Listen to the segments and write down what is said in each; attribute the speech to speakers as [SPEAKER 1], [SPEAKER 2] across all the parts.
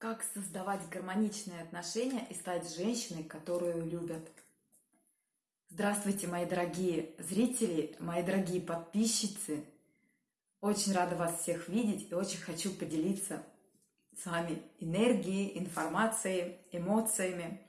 [SPEAKER 1] Как создавать гармоничные отношения и стать женщиной, которую любят? Здравствуйте, мои дорогие зрители, мои дорогие подписчицы. Очень рада вас всех видеть и очень хочу поделиться с вами энергией, информацией, эмоциями.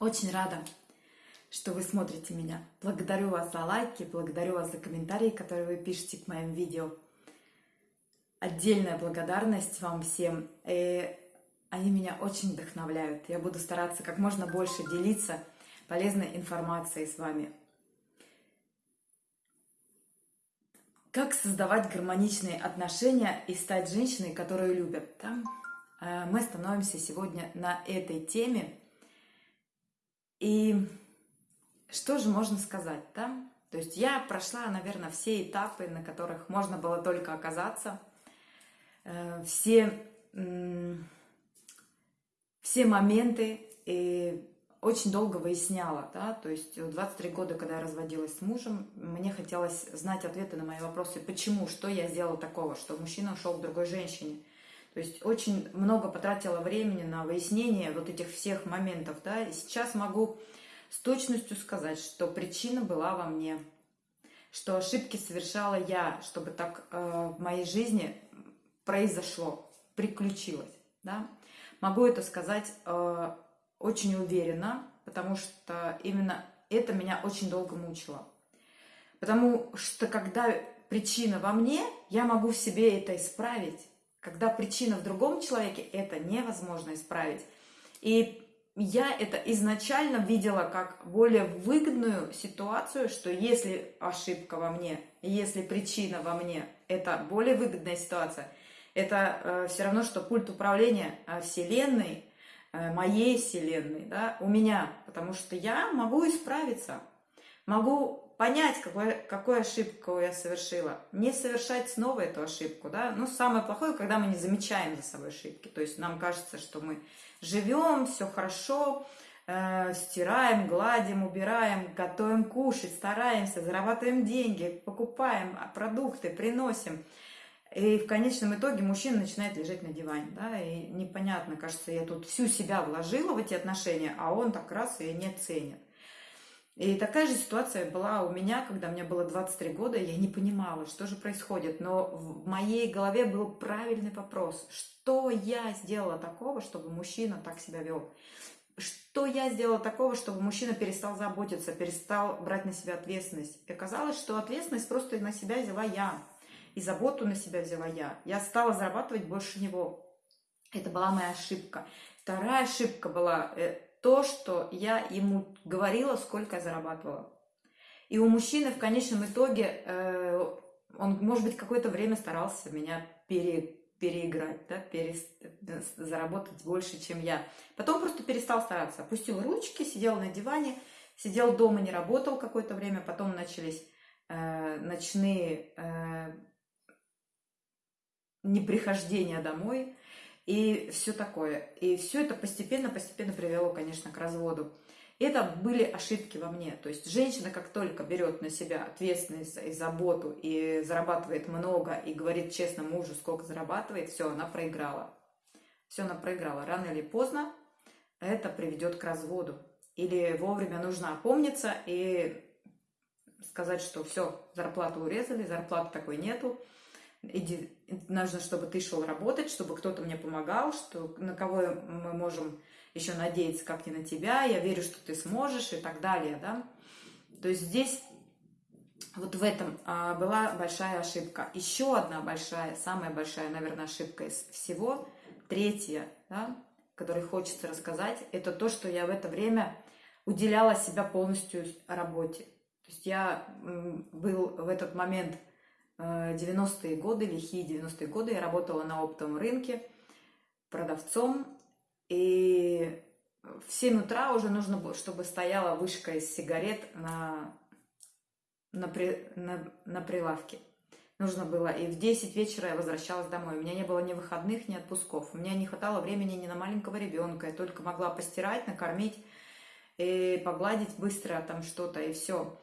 [SPEAKER 1] Очень рада, что вы смотрите меня. Благодарю вас за лайки, благодарю вас за комментарии, которые вы пишете к моим видео отдельная благодарность вам всем. И они меня очень вдохновляют. Я буду стараться как можно больше делиться полезной информацией с вами. Как создавать гармоничные отношения и стать женщиной, которую любят? Да? Э, мы становимся сегодня на этой теме. И что же можно сказать? Да? То есть я прошла, наверное, все этапы, на которых можно было только оказаться – Э, все, все моменты и очень долго выясняла, да, то есть 23 года, когда я разводилась с мужем, мне хотелось знать ответы на мои вопросы, почему, что я сделала такого, что мужчина ушел к другой женщине. То есть очень много потратила времени на выяснение вот этих всех моментов, да, и сейчас могу с точностью сказать, что причина была во мне, что ошибки совершала я, чтобы так э, в моей жизни произошло, приключилось. Да? Могу это сказать э, очень уверенно, потому что именно это меня очень долго мучило. Потому что когда причина во мне, я могу в себе это исправить. Когда причина в другом человеке, это невозможно исправить. И я это изначально видела как более выгодную ситуацию, что если ошибка во мне, если причина во мне, это более выгодная ситуация – это э, все равно, что пульт управления э, Вселенной, э, моей Вселенной, да, у меня, потому что я могу исправиться, могу понять, какой, какую ошибку я совершила, не совершать снова эту ошибку, да, ну, самое плохое, когда мы не замечаем за собой ошибки, то есть нам кажется, что мы живем, все хорошо, стираем, гладим, убираем, готовим кушать, стараемся, зарабатываем деньги, покупаем продукты, приносим, и в конечном итоге мужчина начинает лежать на диване, да, и непонятно, кажется, я тут всю себя вложила в эти отношения, а он так раз и не ценит. И такая же ситуация была у меня, когда мне было 23 года, я не понимала, что же происходит, но в моей голове был правильный вопрос, что я сделала такого, чтобы мужчина так себя вел? Что я сделала такого, чтобы мужчина перестал заботиться, перестал брать на себя ответственность? И оказалось, что ответственность просто на себя взяла я и заботу на себя взяла я. Я стала зарабатывать больше него. Это была моя ошибка. Вторая ошибка была э, то, что я ему говорила, сколько я зарабатывала. И у мужчины в конечном итоге, э, он, может быть, какое-то время старался меня пере, переиграть, да, перес, заработать больше, чем я. Потом просто перестал стараться, опустил ручки, сидел на диване, сидел дома, не работал какое-то время, потом начались э, ночные э, неприхождение домой и все такое. И все это постепенно-постепенно привело, конечно, к разводу. Это были ошибки во мне. То есть женщина, как только берет на себя ответственность и заботу, и зарабатывает много, и говорит честно мужу, сколько зарабатывает, все, она проиграла. Все, она проиграла. Рано или поздно это приведет к разводу. Или вовремя нужно опомниться и сказать, что все, зарплату урезали, зарплаты такой нету, иди, нужно, чтобы ты шел работать, чтобы кто-то мне помогал, что на кого мы можем еще надеяться, как не на тебя, я верю, что ты сможешь и так далее, да. То есть здесь вот в этом а, была большая ошибка. Еще одна большая, самая большая, наверное, ошибка из всего, третья, да, которой хочется рассказать, это то, что я в это время уделяла себя полностью работе. То есть я был в этот момент 90-е э, годы, лихие 90-е годы, я работала на оптовом рынке продавцом, и в 7 утра уже нужно было, чтобы стояла вышка из сигарет на, на, при, на, на прилавке. Нужно было, и в 10 вечера я возвращалась домой. У меня не было ни выходных, ни отпусков. У меня не хватало времени ни на маленького ребенка. Я только могла постирать, накормить и погладить быстро там что-то, и все.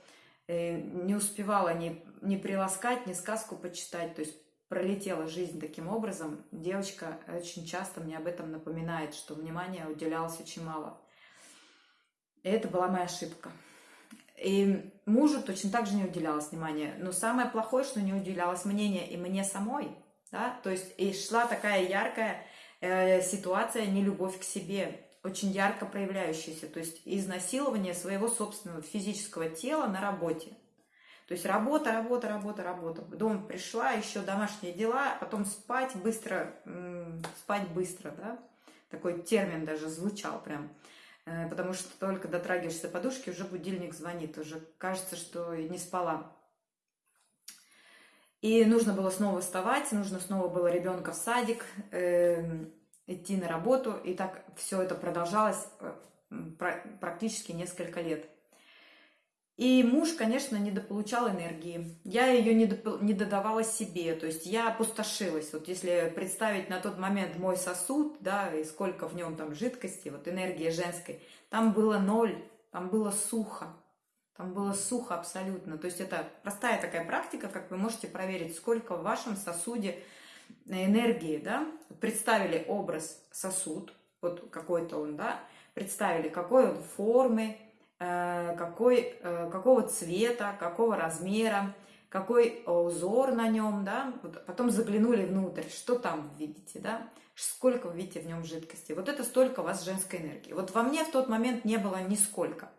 [SPEAKER 1] Э, не успевала ни, ни приласкать, ни сказку почитать. То есть пролетела жизнь таким образом, девочка очень часто мне об этом напоминает, что внимания уделялось очень мало. И это была моя ошибка. И мужу точно так же не уделялось внимания. Но самое плохое, что не уделялось мнение и мне самой. Да? То есть и шла такая яркая э, ситуация нелюбовь к себе, очень ярко проявляющаяся. То есть изнасилование своего собственного физического тела на работе. То есть работа, работа, работа, работа. Дом пришла, еще домашние дела, потом спать быстро, спать быстро, да? Такой термин даже звучал прям. Э, потому что только дотрагиваешься подушки, уже будильник звонит, уже кажется, что не спала. И нужно было снова вставать, нужно снова было ребенка в садик, э, идти на работу, и так все это продолжалось э, практически несколько лет. И муж, конечно, недополучал энергии. Я ее не, додавала себе, то есть я опустошилась. Вот если представить на тот момент мой сосуд, да, и сколько в нем там жидкости, вот энергии женской, там было ноль, там было сухо. Там было сухо абсолютно. То есть это простая такая практика, как вы можете проверить, сколько в вашем сосуде энергии, да. Представили образ сосуд, вот какой-то он, да, представили, какой он формы, какой, э, какого цвета, какого размера, какой узор на нем, да, вот потом заглянули внутрь, что там видите, да, сколько вы видите в нем жидкости. Вот это столько у вас женской энергии. Вот во мне в тот момент не было нисколько.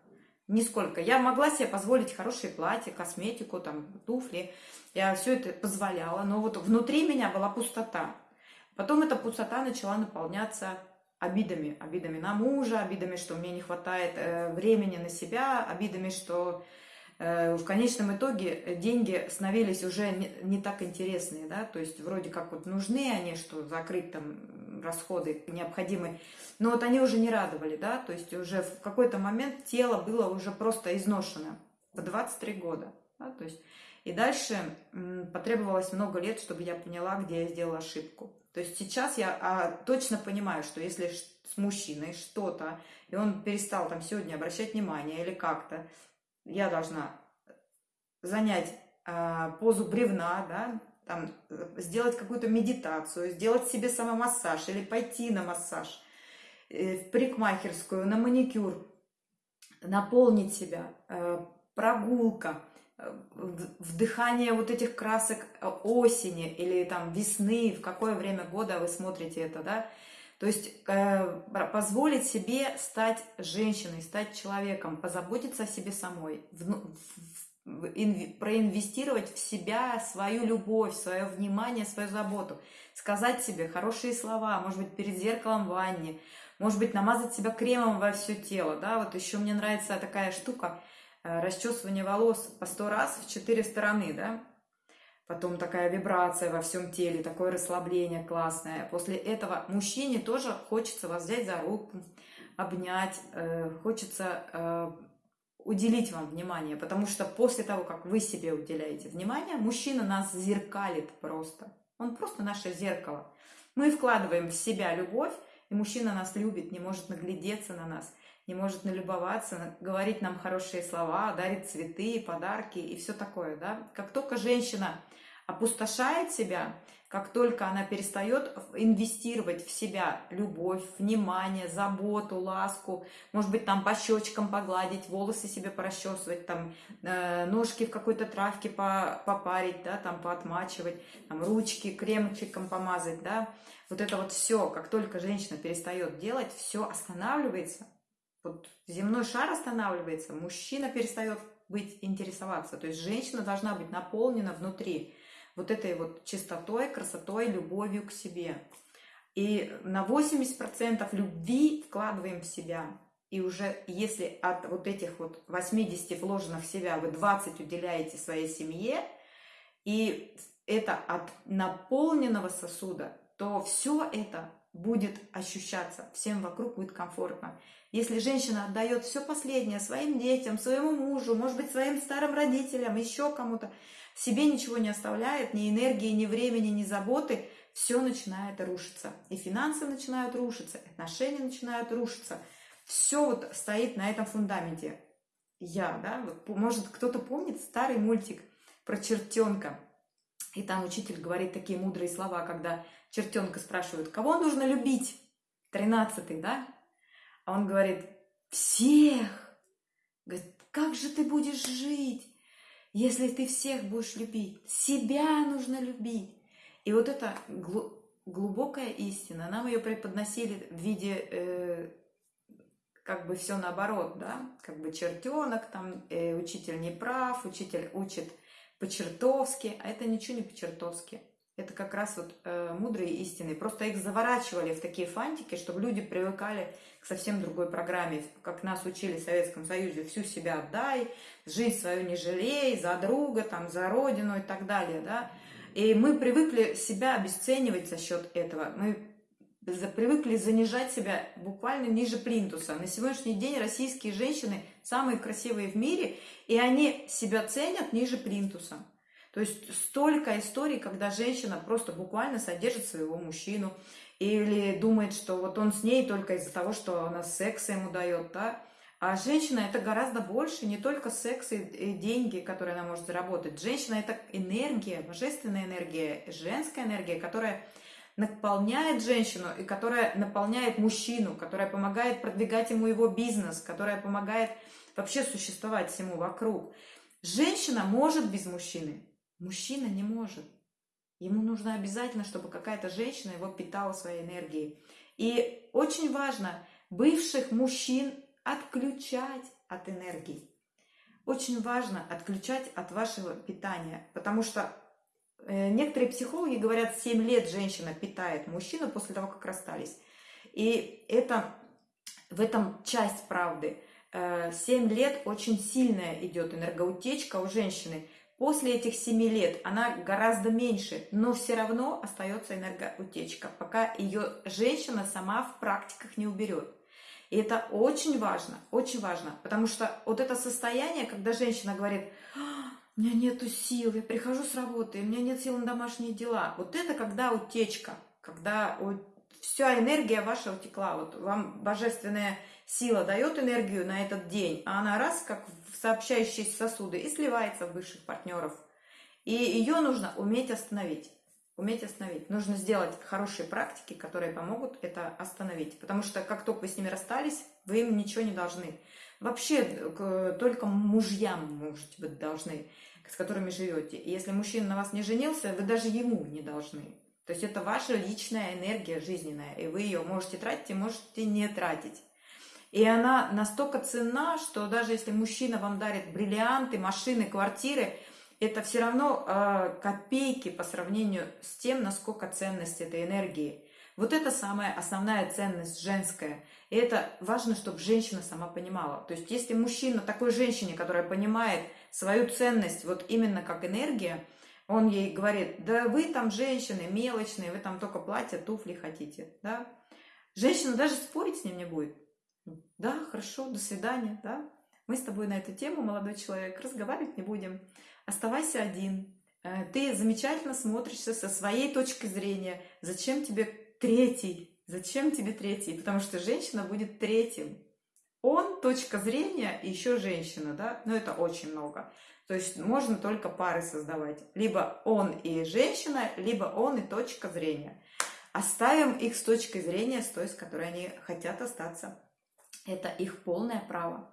[SPEAKER 1] Нисколько. Я могла себе позволить хорошие платья, косметику, там, туфли. Я все это позволяла, но вот внутри меня была пустота. Потом эта пустота начала наполняться обидами, обидами на мужа, обидами, что мне не хватает э, времени на себя, обидами, что э, в конечном итоге деньги становились уже не, не так интересные, да, то есть вроде как вот нужны они, что закрыть там расходы необходимые, но вот они уже не радовали, да, то есть уже в какой-то момент тело было уже просто изношено по 23 года, да, то есть и дальше потребовалось много лет, чтобы я поняла, где я сделала ошибку. То есть сейчас я а, точно понимаю, что если с мужчиной что-то, и он перестал там сегодня обращать внимание или как-то, я должна занять а, позу бревна, да, там, сделать какую-то медитацию, сделать себе самомассаж или пойти на массаж, э, в парикмахерскую, на маникюр, наполнить себя, э, прогулка – вдыхание вот этих красок осени или там весны, в какое время года вы смотрите это, да, то есть э, позволить себе стать женщиной, стать человеком, позаботиться о себе самой, в, в, инв, проинвестировать в себя свою любовь, свое внимание, свою заботу, сказать себе хорошие слова, может быть, перед зеркалом в ванне, может быть, намазать себя кремом во все тело, да, вот еще мне нравится такая штука – расчесывание волос по сто раз в четыре стороны, да, потом такая вибрация во всем теле, такое расслабление классное. После этого мужчине тоже хочется вас взять за руку, обнять, э, хочется э, уделить вам внимание, потому что после того, как вы себе уделяете внимание, мужчина нас зеркалит просто. Он просто наше зеркало. Мы вкладываем в себя любовь, и мужчина нас любит, не может наглядеться на нас не может налюбоваться, говорить нам хорошие слова, дарит цветы, подарки и все такое, да. Как только женщина опустошает себя, как только она перестает инвестировать в себя любовь, внимание, заботу, ласку, может быть, там по щечкам погладить, волосы себе порасчесывать, там э, ножки в какой-то травке попарить, да, там поотмачивать, там ручки кремчиком помазать, да, вот это вот все, как только женщина перестает делать, все останавливается, вот земной шар останавливается, мужчина перестает быть интересоваться. То есть женщина должна быть наполнена внутри вот этой вот чистотой, красотой, любовью к себе. И на 80% любви вкладываем в себя. И уже если от вот этих вот 80 вложенных в себя вы 20 уделяете своей семье, и это от наполненного сосуда, то все это будет ощущаться, всем вокруг будет комфортно. Если женщина отдает все последнее своим детям, своему мужу, может быть, своим старым родителям, еще кому-то, себе ничего не оставляет, ни энергии, ни времени, ни заботы, все начинает рушиться. И финансы начинают рушиться, отношения начинают рушиться. Все вот стоит на этом фундаменте. Я, да, может, кто-то помнит старый мультик про чертенка. И там учитель говорит такие мудрые слова, когда чертенка спрашивают, кого нужно любить? Тринадцатый, да? А он говорит, всех. Говорит, как же ты будешь жить, если ты всех будешь любить? Себя нужно любить. И вот это глубокая истина, нам ее преподносили в виде э, как бы все наоборот, да, как бы чертенок, там э, учитель не прав, учитель учит по-чертовски, а это ничего не по-чертовски. Это как раз вот э, мудрые истины. Просто их заворачивали в такие фантики, чтобы люди привыкали к совсем другой программе. Как нас учили в Советском Союзе, всю себя отдай, жизнь свою не жалей, за друга, там, за родину и так далее, да. И мы привыкли себя обесценивать за счет этого. Мы привыкли занижать себя буквально ниже плинтуса. На сегодняшний день российские женщины самые красивые в мире, и они себя ценят ниже плинтуса. То есть столько историй, когда женщина просто буквально содержит своего мужчину или думает, что вот он с ней только из-за того, что она секс ему дает, да. А женщина это гораздо больше, не только секс и деньги, которые она может заработать. Женщина это энергия, божественная энергия, женская энергия, которая наполняет женщину и которая наполняет мужчину, которая помогает продвигать ему его бизнес, которая помогает вообще существовать всему вокруг. Женщина может без мужчины, мужчина не может. Ему нужно обязательно, чтобы какая-то женщина его питала своей энергией. И очень важно бывших мужчин отключать от энергии. Очень важно отключать от вашего питания, потому что Э, некоторые психологи говорят, 7 лет женщина питает мужчину после того, как расстались. И это, в этом часть правды. 7 э, лет очень сильная идет энергоутечка у женщины. После этих 7 лет она гораздо меньше, но все равно остается энергоутечка, пока ее женщина сама в практиках не уберет. И это очень важно, очень важно, потому что вот это состояние, когда женщина говорит, у меня нету сил, я прихожу с работы, у меня нет сил на домашние дела. Вот это когда утечка, когда вся энергия ваша утекла. Вот вам божественная сила дает энергию на этот день, а она раз, как в сообщающиеся сосуды, и сливается в высших партнеров. И ее нужно уметь остановить. Уметь остановить. Нужно сделать хорошие практики, которые помогут это остановить. Потому что как только вы с ними расстались, вы им ничего не должны. Вообще только мужьям, может быть, должны с которыми живете. И если мужчина на вас не женился, вы даже ему не должны. То есть это ваша личная энергия жизненная, и вы ее можете тратить и можете не тратить. И она настолько ценна, что даже если мужчина вам дарит бриллианты, машины, квартиры, это все равно э, копейки по сравнению с тем, насколько ценность этой энергии. Вот это самая основная ценность женская. И это важно, чтобы женщина сама понимала. То есть если мужчина такой женщине, которая понимает, свою ценность вот именно как энергия, он ей говорит, да вы там женщины мелочные, вы там только платья, туфли хотите, да. Женщина даже спорить с ним не будет. Да, хорошо, до свидания, да. Мы с тобой на эту тему, молодой человек, разговаривать не будем. Оставайся один. Э, ты замечательно смотришься со своей точки зрения. Зачем тебе третий? Зачем тебе третий? Потому что женщина будет третьим. Он, точка зрения, и еще женщина, да, но это очень много. То есть можно только пары создавать. Либо он и женщина, либо он и точка зрения. Оставим их с точки зрения, с той, с которой они хотят остаться. Это их полное право.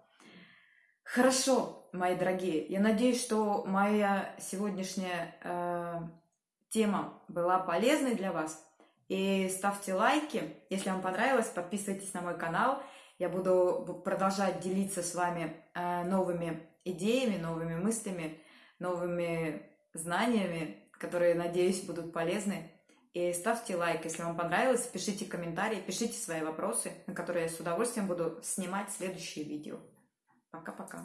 [SPEAKER 1] Хорошо, мои дорогие. Я надеюсь, что моя сегодняшняя э, тема была полезной для вас. И ставьте лайки. Если вам понравилось, подписывайтесь на мой канал. Я буду продолжать делиться с вами э, новыми идеями, новыми мыслями, новыми знаниями, которые, надеюсь, будут полезны. И ставьте лайк, если вам понравилось, пишите комментарии, пишите свои вопросы, на которые я с удовольствием буду снимать следующие видео. Пока-пока.